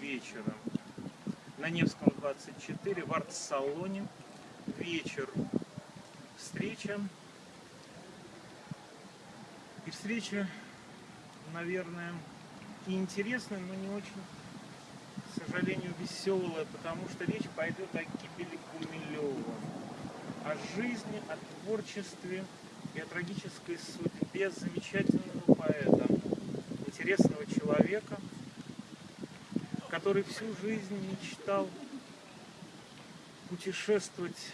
вечера на Невском 24 в арт-салоне. Вечер. Встреча. И встреча, наверное, и интересная, но не очень, к сожалению, веселая, потому что речь пойдет о гибели Гумилева, о жизни, о творчестве и о трагической судьбе замечательного поэта, интересного человека, который всю жизнь мечтал путешествовать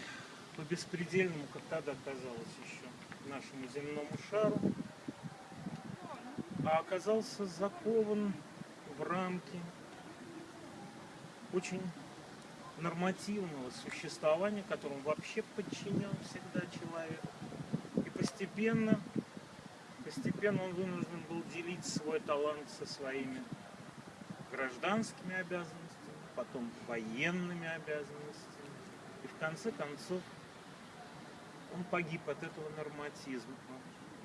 по беспредельному, как тогда казалось еще, нашему земному шару, а оказался закован в рамки очень нормативного существования, которому вообще подчинен всегда человек. И постепенно, постепенно он вынужден был делить свой талант со своими гражданскими обязанностями, потом военными обязанностями. И в конце концов он погиб от этого норматизма.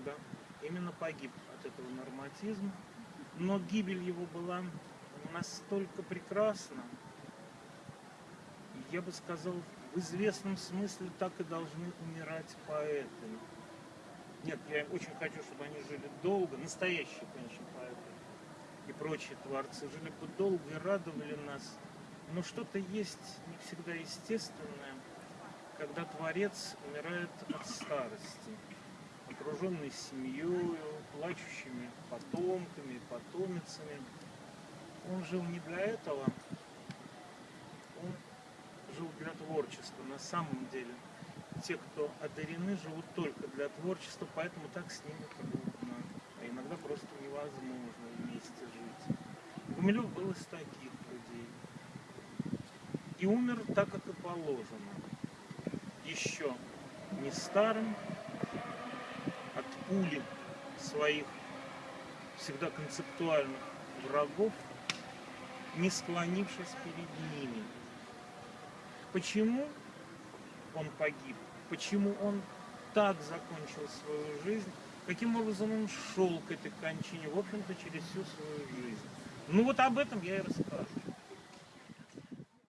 Да, именно погиб от этого норматизма. Но гибель его была настолько прекрасна, я бы сказал, в известном смысле так и должны умирать поэты. Нет, я очень хочу, чтобы они жили долго, настоящие, конечно, поэты и прочие творцы жили бы долго и радовали нас. Но что-то есть не всегда естественное, когда творец умирает от старости, окруженный семьей, плачущими потомками, потомицами. Он жил не для этого, он жил для творчества на самом деле. Те, кто одарены, живут только для творчества, поэтому так с ними трудно, иногда просто невозможно вместе жить. Гумилев был из таких людей. И умер так, как и положено. Еще не старым, от пули своих всегда концептуальных врагов, не склонившись перед ними. Почему он погиб? Почему он так закончил свою жизнь? Каким образом он шел к этой кончине, в общем-то, через всю свою жизнь? Ну вот об этом я и расскажу.